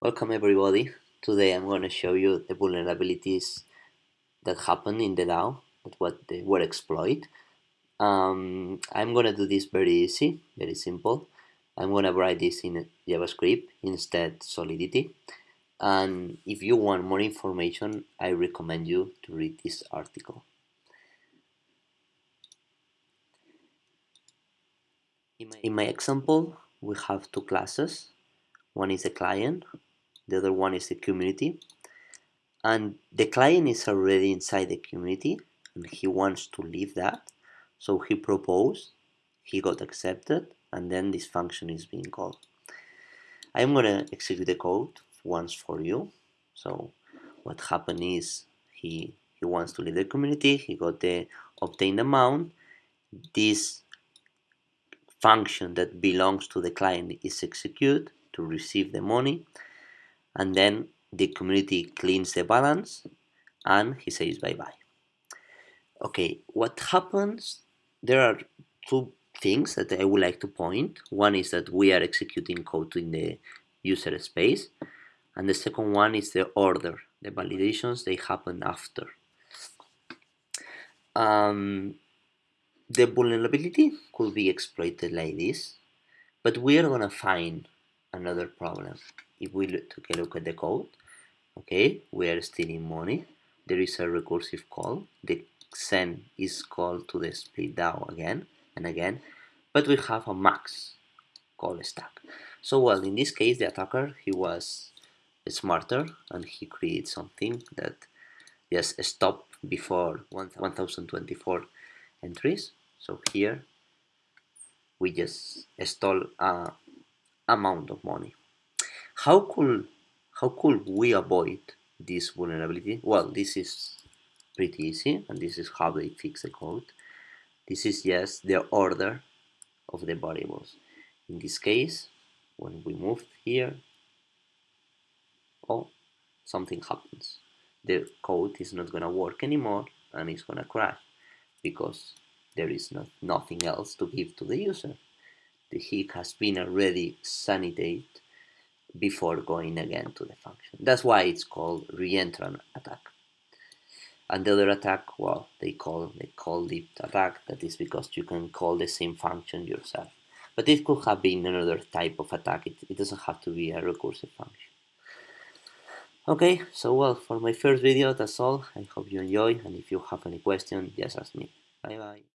Welcome everybody. Today I'm going to show you the vulnerabilities that happen in the DAO, what they were exploited. Um, I'm going to do this very easy, very simple. I'm going to write this in JavaScript instead Solidity. And if you want more information, I recommend you to read this article. In my, in my example, we have two classes. One is a client the other one is the community. And the client is already inside the community and he wants to leave that. So he proposed he got accepted and then this function is being called. I'm gonna execute the code once for you. So what happened is he he wants to leave the community he got the obtained amount. This function that belongs to the client is executed to receive the money and then the community cleans the balance and he says bye-bye. Okay, what happens, there are two things that I would like to point. One is that we are executing code in the user space and the second one is the order, the validations, they happen after. Um, the vulnerability could be exploited like this, but we are going to find another problem. If we take a look at the code okay we are stealing money. There is a recursive call. The send is called to the split DAO again and again but we have a max call stack. So well in this case the attacker he was smarter and he created something that just stop before 1024 entries. So here we just stole a amount of money how could how could we avoid this vulnerability? Well, this is pretty easy, and this is how they fix the code. This is just the order of the variables. In this case, when we move here, oh, something happens. The code is not going to work anymore, and it's going to crash because there is not, nothing else to give to the user. The heap has been already sanitated before going again to the function. That's why it's called reentrant attack. And the other attack, well, they call they call it attack. That is because you can call the same function yourself. But it could have been another type of attack. It, it doesn't have to be a recursive function. Okay, so well, for my first video, that's all. I hope you enjoy. And if you have any question, just ask me. Bye bye.